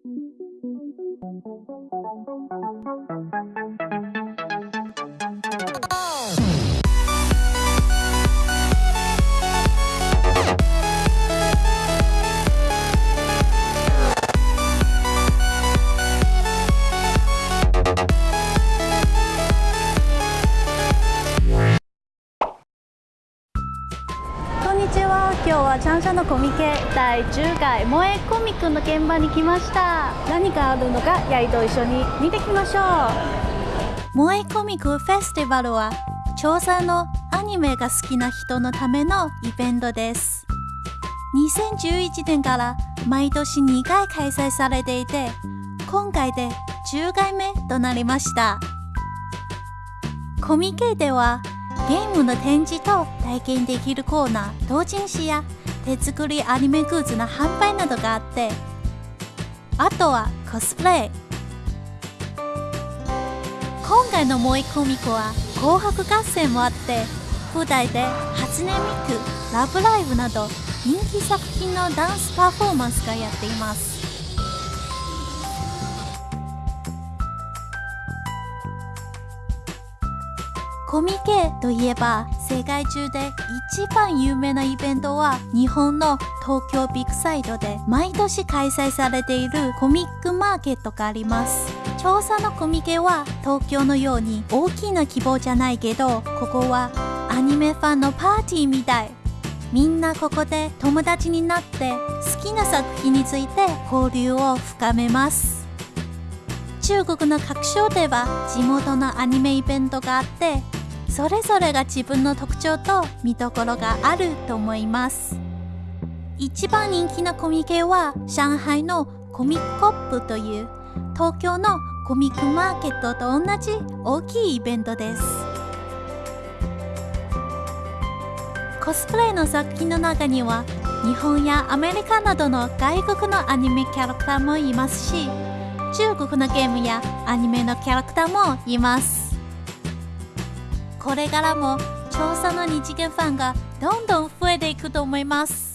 こ今日はチャンシャのコミケ第10回萌えコミックの現場に来ました。何があるのかヤイと一緒に見てきましょう。萌えコミックフェスティバルは調査のアニメが好きな人のためのイベントです。2011年から毎年2回開催されていて今回で10回目となりました。コミケではゲームの展示と体験できるコーナー同人誌や手作りアニメグッズの販売などがあってあとはコスプレ。今回の萌えコミコは紅白合戦もあって舞台で初音ミクラブライブなど人気作品のダンスパフォーマンスがやっています。コミケといえば世界中で一番有名なイベントは日本の東京ビッグサイトで毎年開催されているコミックマーケットがあります調査のコミケは東京のように大きな規模じゃないけどここはアニメファンのパーティーみたい。みんなここで友達になって好きな作品について交流を深めます。中国の各所では地元のアニメイベントがあってそれぞれが自分の特徴と見どころがあると思います。一番人気のコミケは上海のコミックコップという東京のコミックマーケットと同じ大きいイベントです。コスプレの作品の中には日本やアメリカなどの外国のアニメキャラクターもいますし中国のゲームやアニメのキャラクターもいます。これからも調査の二次元ファンがどんどん増えていくと思います。